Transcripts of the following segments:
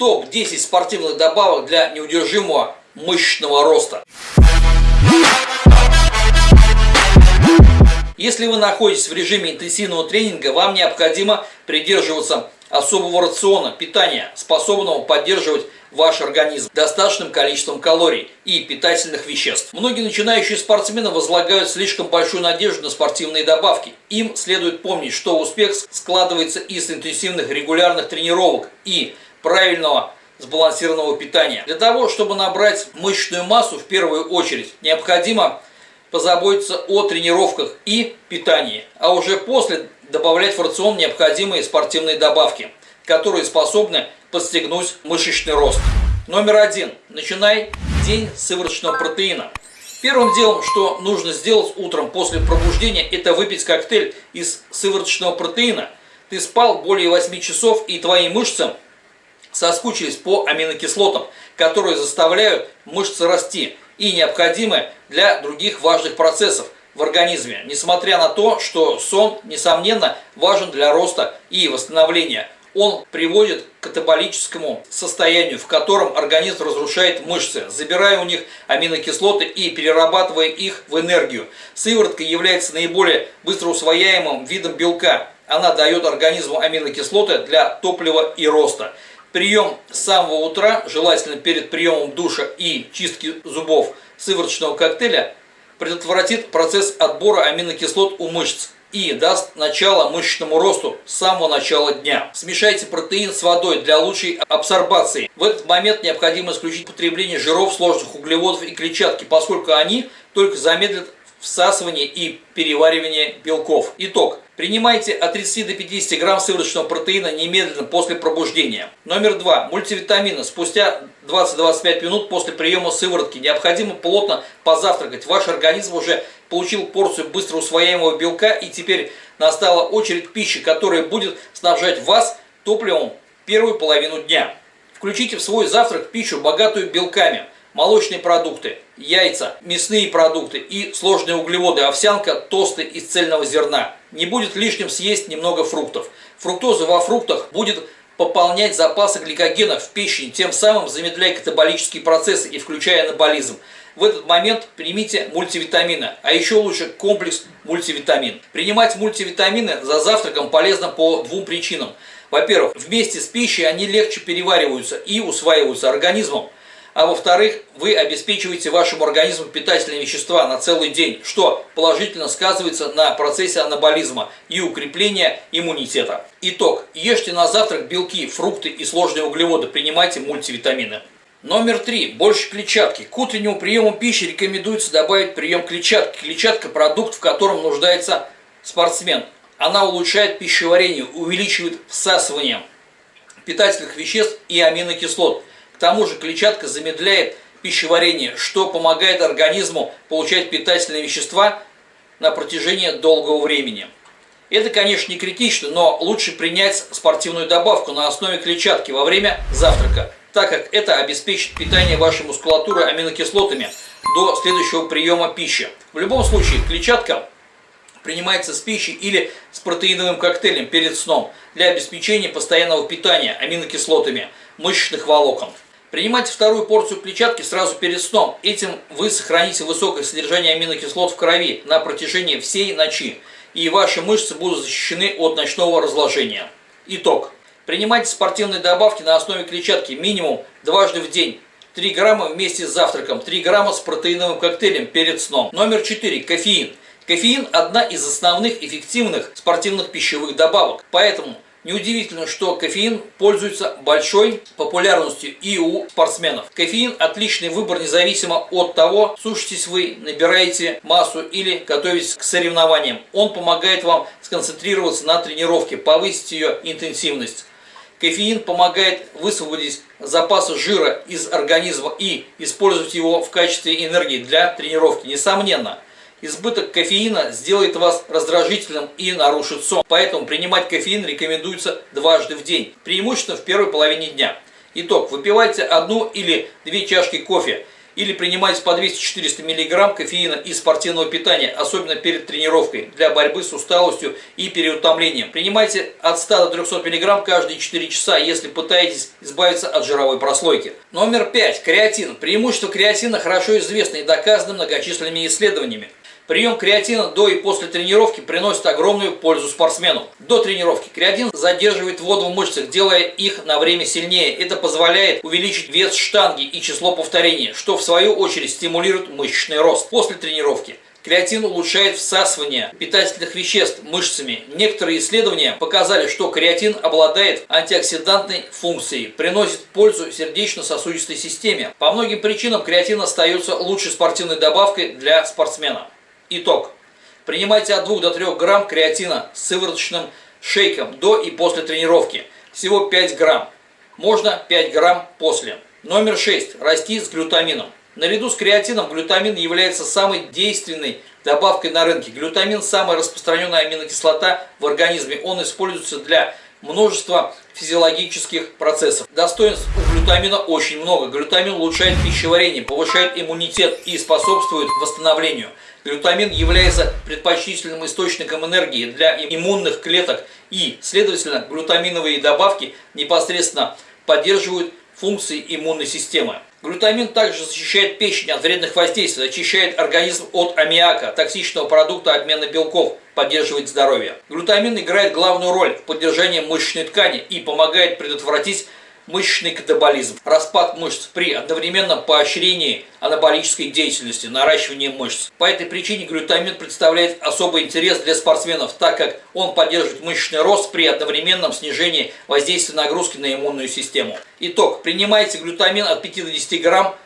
Топ-10 спортивных добавок для неудержимого мышечного роста. Если вы находитесь в режиме интенсивного тренинга, вам необходимо придерживаться особого рациона питания, способного поддерживать ваш организм достаточным количеством калорий и питательных веществ. Многие начинающие спортсмены возлагают слишком большую надежду на спортивные добавки. Им следует помнить, что успех складывается из интенсивных регулярных тренировок и правильного сбалансированного питания. Для того, чтобы набрать мышечную массу, в первую очередь необходимо позаботиться о тренировках и питании, а уже после добавлять в рацион необходимые спортивные добавки, которые способны подстегнуть мышечный рост. Номер один. Начинай день сывороточного протеина. Первым делом, что нужно сделать утром после пробуждения, это выпить коктейль из сывороточного протеина. Ты спал более 8 часов и твои мышцы соскучились по аминокислотам, которые заставляют мышцы расти и необходимы для других важных процессов в организме, несмотря на то, что сон, несомненно, важен для роста и восстановления. Он приводит к катаболическому состоянию, в котором организм разрушает мышцы, забирая у них аминокислоты и перерабатывая их в энергию. Сыворотка является наиболее быстро усвояемым видом белка. Она дает организму аминокислоты для топлива и роста. Прием с самого утра, желательно перед приемом душа и чистки зубов сывороточного коктейля, предотвратит процесс отбора аминокислот у мышц и даст начало мышечному росту с самого начала дня. Смешайте протеин с водой для лучшей абсорбации. В этот момент необходимо исключить потребление жиров, сложных углеводов и клетчатки, поскольку они только замедлят всасывание и переваривание белков. Итог. Принимайте от 30 до 50 грамм сывороточного протеина немедленно после пробуждения. Номер два. Мультивитамины. Спустя 20-25 минут после приема сыворотки необходимо плотно позавтракать. Ваш организм уже получил порцию быстро усвояемого белка и теперь настала очередь пищи, которая будет снабжать вас топливом первую половину дня. Включите в свой завтрак пищу, богатую белками – молочные продукты, яйца, мясные продукты и сложные углеводы, овсянка, тосты из цельного зерна. Не будет лишним съесть немного фруктов. Фруктоза во фруктах будет пополнять запасы гликогена в печени, тем самым замедляя катаболические процессы и включая анаболизм. В этот момент примите мультивитамины, а еще лучше комплекс мультивитамин. Принимать мультивитамины за завтраком полезно по двум причинам. Во-первых, вместе с пищей они легче перевариваются и усваиваются организмом а во-вторых, вы обеспечиваете вашему организму питательные вещества на целый день, что положительно сказывается на процессе анаболизма и укрепления иммунитета. Итог. Ешьте на завтрак белки, фрукты и сложные углеводы, принимайте мультивитамины. Номер три. Больше клетчатки. К утреннему приему пищи рекомендуется добавить прием клетчатки. Клетчатка – продукт, в котором нуждается спортсмен. Она улучшает пищеварение, увеличивает всасывание питательных веществ и аминокислот – тому же клетчатка замедляет пищеварение, что помогает организму получать питательные вещества на протяжении долгого времени. Это, конечно, не критично, но лучше принять спортивную добавку на основе клетчатки во время завтрака, так как это обеспечит питание вашей мускулатуры аминокислотами до следующего приема пищи. В любом случае, клетчатка принимается с пищей или с протеиновым коктейлем перед сном для обеспечения постоянного питания аминокислотами мышечных волокон. Принимайте вторую порцию клетчатки сразу перед сном. Этим вы сохраните высокое содержание аминокислот в крови на протяжении всей ночи, и ваши мышцы будут защищены от ночного разложения. Итог. Принимайте спортивные добавки на основе клетчатки минимум дважды в день. 3 грамма вместе с завтраком, 3 грамма с протеиновым коктейлем перед сном. Номер 4. Кофеин. Кофеин – одна из основных эффективных спортивных пищевых добавок. Поэтому Неудивительно, что кофеин пользуется большой популярностью и у спортсменов. Кофеин – отличный выбор независимо от того, сушитесь вы, набираете массу или готовитесь к соревнованиям. Он помогает вам сконцентрироваться на тренировке, повысить ее интенсивность. Кофеин помогает высвободить запасы жира из организма и использовать его в качестве энергии для тренировки. Несомненно, Избыток кофеина сделает вас раздражительным и нарушит сон. Поэтому принимать кофеин рекомендуется дважды в день, преимущественно в первой половине дня. Итог. Выпивайте одну или две чашки кофе или принимайте по 200-400 мг кофеина из спортивного питания, особенно перед тренировкой, для борьбы с усталостью и переутомлением. Принимайте от 100 до 300 мг каждые 4 часа, если пытаетесь избавиться от жировой прослойки. Номер 5. Креатин. Преимущество креатина хорошо известно и доказано многочисленными исследованиями. Прием креатина до и после тренировки приносит огромную пользу спортсмену. До тренировки креатин задерживает воду в мышцах, делая их на время сильнее. Это позволяет увеличить вес штанги и число повторений, что в свою очередь стимулирует мышечный рост. После тренировки Креатин улучшает всасывание питательных веществ мышцами. Некоторые исследования показали, что креатин обладает антиоксидантной функцией, приносит пользу сердечно-сосудистой системе. По многим причинам креатин остается лучшей спортивной добавкой для спортсмена. Итог. Принимайте от 2 до 3 грамм креатина с сывороточным шейком до и после тренировки. Всего 5 грамм. Можно 5 грамм после. Номер 6. Расти с глютамином. Наряду с креатином глютамин является самой действенной добавкой на рынке. Глютамин – самая распространенная аминокислота в организме. Он используется для множества физиологических процессов. Достоинств у глютамина очень много. Глютамин улучшает пищеварение, повышает иммунитет и способствует восстановлению. Глютамин является предпочтительным источником энергии для иммунных клеток и, следовательно, глютаминовые добавки непосредственно поддерживают функции иммунной системы. Глютамин также защищает печень от вредных воздействий, очищает организм от аммиака, токсичного продукта обмена белков, поддерживает здоровье. Глютамин играет главную роль в поддержании мышечной ткани и помогает предотвратить мышечный катаболизм, распад мышц при одновременном поощрении анаболической деятельности, наращивании мышц. По этой причине глютамин представляет особый интерес для спортсменов, так как он поддерживает мышечный рост при одновременном снижении воздействия нагрузки на иммунную систему. Итог. Принимайте глютамин от 5 до 10 грамм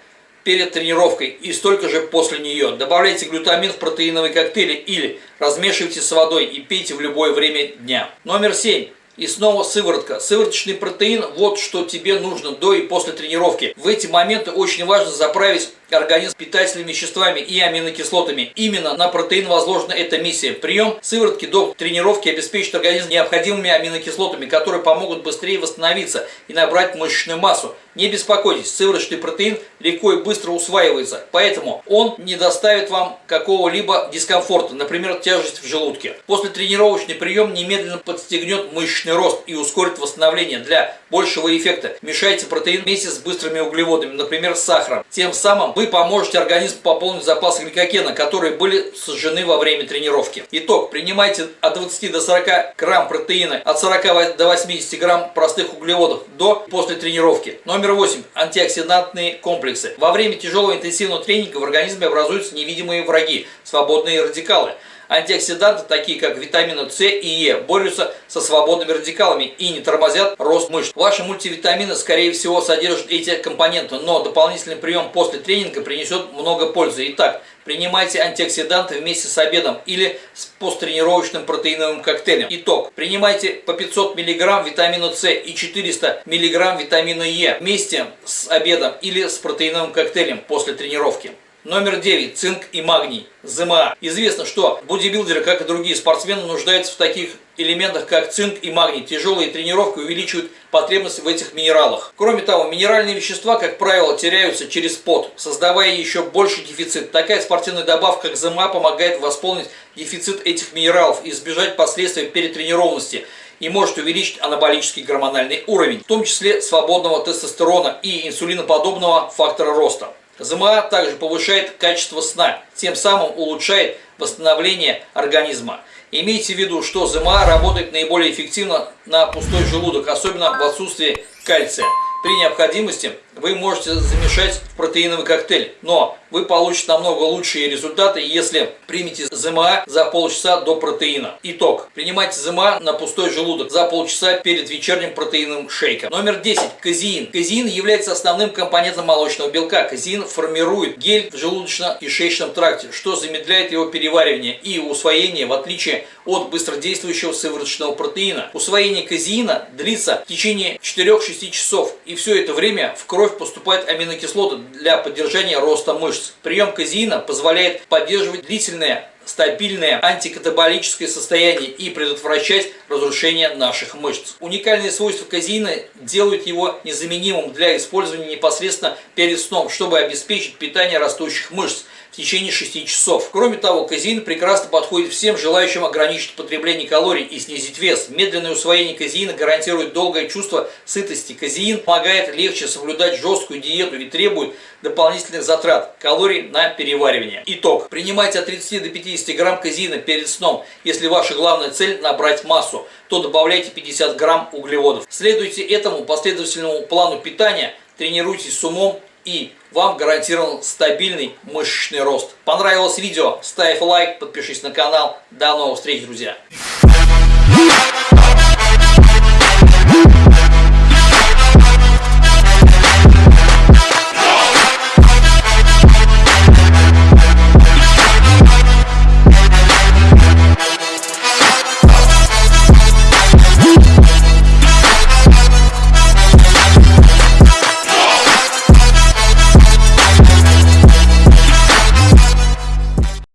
перед тренировкой и столько же после нее. Добавляйте глютамин в протеиновые коктейли или размешивайте с водой и пейте в любое время дня. Номер 7. И снова сыворотка. Сывороточный протеин – вот что тебе нужно до и после тренировки. В эти моменты очень важно заправить организм питательными веществами и аминокислотами. Именно на протеин возложена эта миссия. Прием сыворотки до тренировки обеспечит организм необходимыми аминокислотами, которые помогут быстрее восстановиться и набрать мышечную массу. Не беспокойтесь, сывороточный протеин легко и быстро усваивается, поэтому он не доставит вам какого-либо дискомфорта, например, тяжесть в желудке. После тренировочный прием немедленно подстегнет мышечный рост и ускорит восстановление. Для большего эффекта мешайте протеин вместе с быстрыми углеводами, например, с сахаром. Тем самым вы поможете организму пополнить запасы гликогена, которые были сожжены во время тренировки. Итог. Принимайте от 20 до 40 грамм протеина, от 40 до 80 грамм простых углеводов до после тренировки. Номер 8. Антиоксидантные комплексы. Во время тяжелого интенсивного тренинга в организме образуются невидимые враги, свободные радикалы. Антиоксиданты, такие как витамины С и Е, борются со свободными радикалами и не тормозят рост мышц. Ваши мультивитамины, скорее всего, содержат эти компоненты, но дополнительный прием после тренинга принесет много пользы. Итак, принимайте антиоксиданты вместе с обедом или с посттренировочным протеиновым коктейлем. Итог. Принимайте по 500 мг витамина С и 400 мг витамина Е вместе с обедом или с протеиновым коктейлем после тренировки. Номер 9. Цинк и магний. ЗМА. Известно, что бодибилдеры, как и другие спортсмены, нуждаются в таких элементах, как цинк и магний. Тяжелые тренировки увеличивают потребность в этих минералах. Кроме того, минеральные вещества, как правило, теряются через пот, создавая еще больший дефицит. Такая спортивная добавка, как ЗМА, помогает восполнить дефицит этих минералов и избежать последствий перетренированности и может увеличить анаболический гормональный уровень, в том числе свободного тестостерона и инсулиноподобного фактора роста. ЗМА также повышает качество сна, тем самым улучшает восстановление организма. Имейте в виду, что ЗМА работает наиболее эффективно на пустой желудок, особенно в отсутствии кальция. При необходимости вы можете замешать в протеиновый коктейль, но вы получите намного лучшие результаты, если примете ЗМА за полчаса до протеина. Итог. Принимайте ЗМА на пустой желудок за полчаса перед вечерним протеиновым шейком. Номер 10. Казеин. Казеин является основным компонентом молочного белка. Казеин формирует гель в желудочно-кишечном тракте, что замедляет его переваривание и усвоение, в отличие от быстродействующего сывороточного протеина. Усвоение казеина длится в течение 4-6 часов, и все это время в крови кровь поступают аминокислоты для поддержания роста мышц. Прием казеина позволяет поддерживать длительное стабильное антикатаболическое состояние и предотвращать разрушение наших мышц. Уникальные свойства казеина делают его незаменимым для использования непосредственно перед сном, чтобы обеспечить питание растущих мышц в течение 6 часов. Кроме того, казеин прекрасно подходит всем желающим ограничить потребление калорий и снизить вес. Медленное усвоение казеина гарантирует долгое чувство сытости. Казеин помогает легче соблюдать жесткую диету и требует дополнительных затрат калорий на переваривание. Итог. Принимайте от 30 до 50 грамм казеина перед сном. Если ваша главная цель набрать массу, то добавляйте 50 грамм углеводов. Следуйте этому последовательному плану питания, тренируйтесь с умом и вам гарантирован стабильный мышечный рост. Понравилось видео? Ставь лайк, подпишись на канал. До новых встреч, друзья!